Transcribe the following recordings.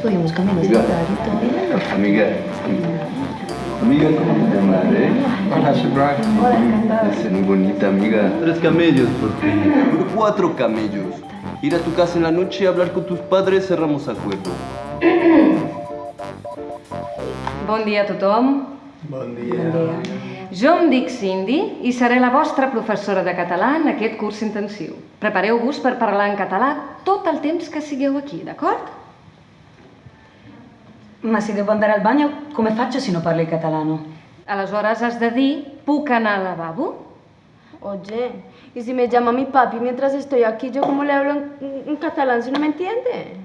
podíamos caminar Amiga. y todo. Amiga. Amiga, ¿cómo te llamas, eh? Hola. Hola, encantada. Es muy bonita, amiga. Tres camellos por ti. Cuatro camellos. Ir a tu casa en la noche, hablar con tus padres, cerramos acuerdo. Bon dia a tothom. Bon dia. Bon dia. Jo em dic Cindy i seré la vostra professora de català en aquest curs intensiu. Prepareu-vos per parlar en català tot el temps que sigueu aquí, d'acord? Ma se devo andare al bagno, come faccio se non parlo il catalano? Aleshores has de dir puc anar al lavabo? Oye, ¿y si me llama mi papi mientras estoy aquí, yo cómo le hablo en, en catalán si no me entiende?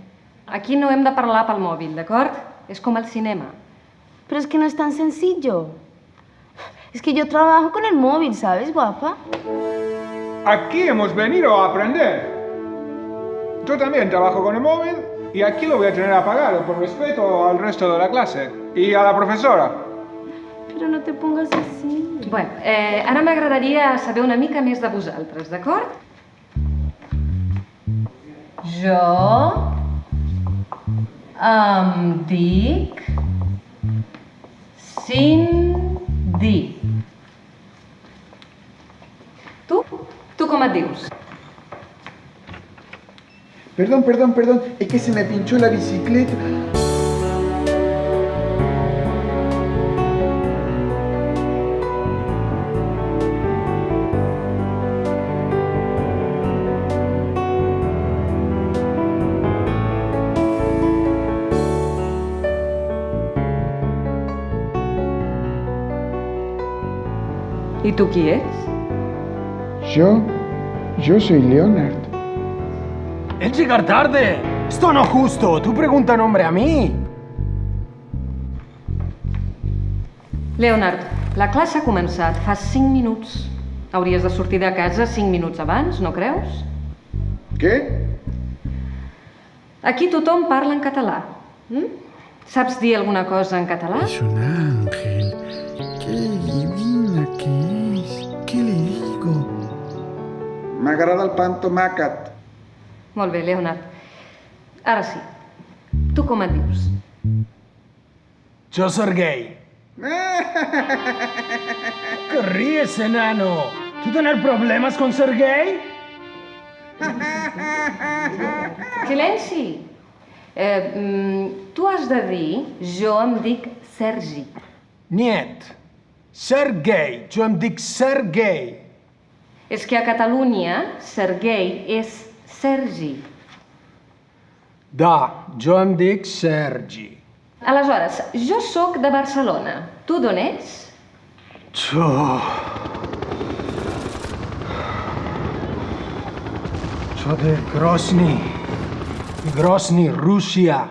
Aquí no hem de parlar pel mòbil, d'acord? És com al cinema. Pero es que no es tan sencillo. Es que yo trabajo con el móvil, ¿sabes, guapa? Aquí hemos venido a aprender. Yo también trabajo con el móvil y aquí lo voy a tener apagado por respeto al resto de la clase y a la profesora. Pero no te pongas así. Bueno, eh, ara m'agradaria saber una mica més de vosaltres, d'acord? Jo em dic Cindy. Tu? Tu com et dius? Perdón, perdón, perdón, es que se me pinchó la bicicleta. I tu qui ets? Yo, yo soy Leonard. ¡El llegar tarde! ¡Esto no es justo! ¡Tú pregunta nombre a mí! Leonard, la classe ha començat fa 5 minuts. Hauries de sortir de casa 5 minuts abans, no creus? ¿Qué? Aquí tothom parla en català. Mm? Saps dir alguna cosa en català? Es un ángel. Qué divina que es. ¿Qué le digo? M'agrada el pan tomàquet. Molt bé, Leonard. Ara sí. Tu com et dius? Yo Sergei. ¿Qué ríes, enano? ¿Tú tener problemas con Sergei? Silenci! Eh, mm, tu has de dir, jo em dic Sergi. Niet. Sergei. Yo em dic Sergei. És que a Catalunya, Sergei és Sergi. Da, jo em dic Sergi. Aleshores, jo sóc de Barcelona. Tu d'on ets? Jo... Jo de Grozny. Grozny, Rússia.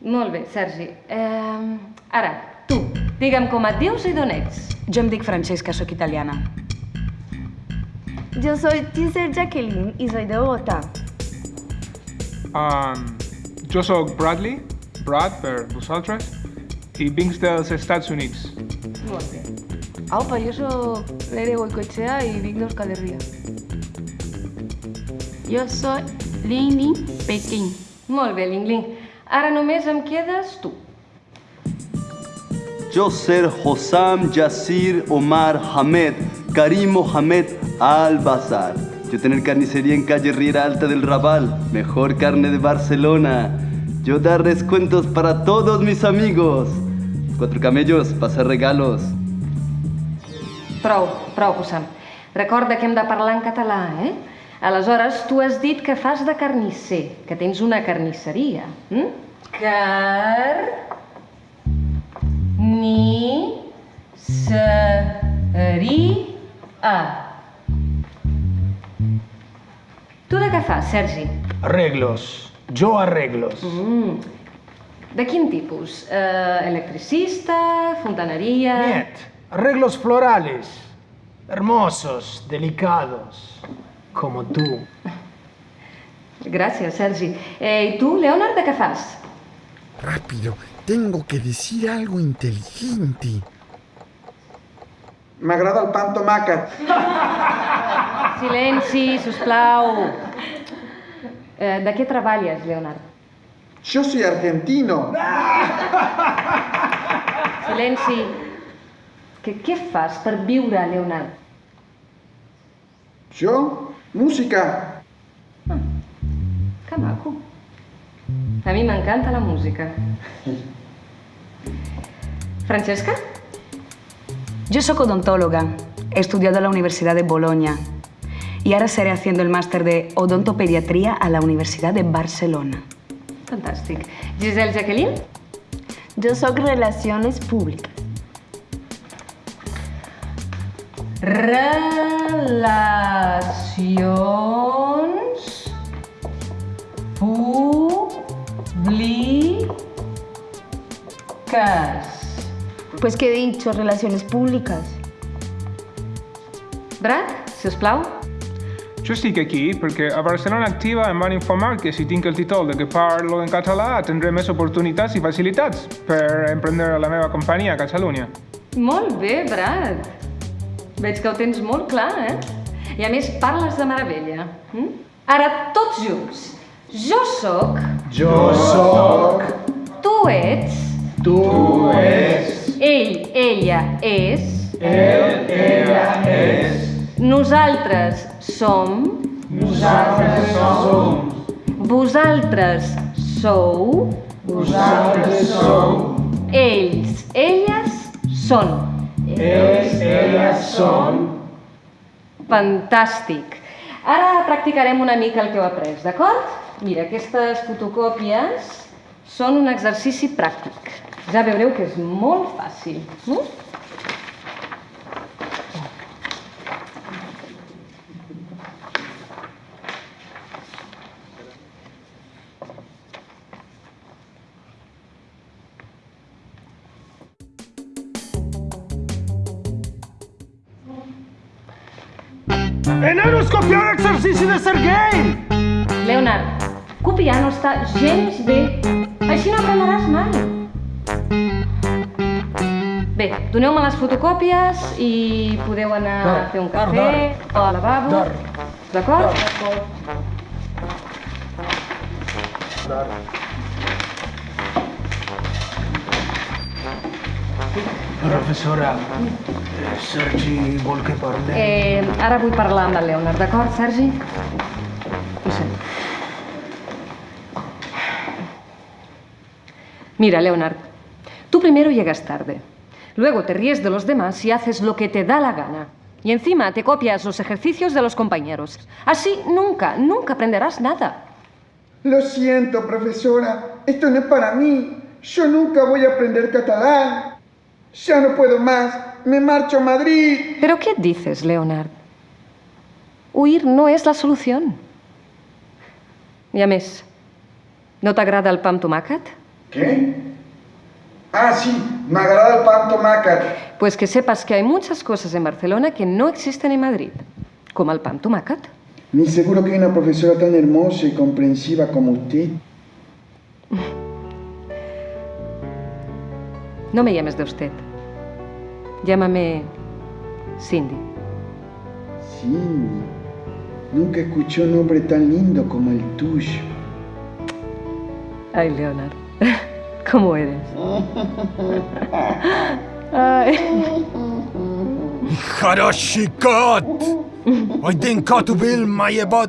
Molt bé, Sergi. Eh, ara, tu, digue'm com et dius i d'on ets. Jo em dic Francesca, sóc italiana. Yo soy Giselle Jacqueline y soy de Bogotá. Um, jo sóc Bradley, Brad per vosaltres, i vinc dels Estats Units. Molt bé. Aupa, yo soy Lere Goicoechea y vinc d'Euskal Herria. Yo soy Lini Pequín. Molt bé, Ling Ling. Ara només em quedes tu. Yo ser Hossam Yasir Omar Hamed Karim Mohamed Al-Bazar. Yo tener carnicería en calle Riera Alta del Raval, mejor carne de Barcelona. Yo dar descuentos para todos mis amigos. Cuatro camellos, pasar regalos. Prou, prou, Hussam. Recorda que hem de parlar en català, eh? Aleshores, tu has dit que fas de carnisser, que tens una carnisseria. Hm? Car... Sergi? Arreglos. Jo arreglos. Mm. De quin tipus? Uh, electricista? Fontaneria? Niet. Arreglos florales. Hermosos, delicados. Como tú. Gràcies, Sergi. Eh, I tu, Leonard, de què fas? Rápido, tengo que decir algo inteligente. M'agrada el pan tomàquet. Silenci, sisplau. Eh, de què treballes, Leonard? Yo soy argentino. Silenci. Que què fas per viure, Leonard? ¿Yo? Música. Que maco. A mi m'encanta la música. Francesca? Yo soy odontóloga. He estudiado en la Universidad de Bolonia. Y ahora estaré haciendo el máster de odontopediatría a la Universidad de Barcelona. Fantàstic. Giselle Jacqueline? Jo sóc Relacions Públiques. Relacions públiques. Pues què he dicho, Relaciones Públiques. Brad, si us plau. Jo estic aquí perquè a Barcelona Activa em van informar que si tinc el títol de que parlo en català tindré més oportunitats i facilitats per emprendre la meva companyia a Catalunya. Molt bé, Brad. Veig que ho tens molt clar, eh? I a més parles de meravella. Mm? Ara, tots junts. Jo sóc... Yo soy. Tu ets... Tú eres. Ell, ella és... Él, ella es. Nosaltres som... Nosotros somos. Vosaltres sou... Nosotros somos. Ells, elles són. Ellos, ellas son. Fantàstic. Ara practicarem una mica el que heu après, d'acord? Mira, aquestes fotocòpies són un exercici pràctic. Ja veureu que és molt fàcil. Mm? Enano, scopiare exercici de Sergei! Leonard, copiar no està gens bé. Així no aprendràs mai. Bé, doneu-me les fotocòpies i podeu anar a fer un cafè o al lavabo. D'acord? Professora, Sergi vol que parli. Eh, ara vull parlar amb el Leonard, d'acord, Sergi? Ho sento. Mira, Leonard, tú primero llegas tarde. Luego te ríes de los demás y haces lo que te da la gana. Y encima te copias los ejercicios de los compañeros. Así nunca, nunca aprenderás nada. Lo siento, profesora. Esto no es para mí. Yo nunca voy a aprender catalán. Ya no puedo más. Me marcho a Madrid. ¿Pero qué dices, Leonard? Huir no és la solució. I a més, no t'agrada el pa amb tomàquet? ¿Qué? Ah, sí. Me agrada el pan tomàquet. Pues que sepas que hay muchas cosas en Barcelona que no existen en Madrid, como el pan tomàquet. Ni seguro que hay una profesora tan hermosa y comprensiva como usted. No me llames de usted. Llámame Cindy. Cindy. Nunca escuché un nombre tan lindo como el tuyo. Ay, Leonard, ¿cómo eres? Ay. Harashikot! I think Katubil Mayeba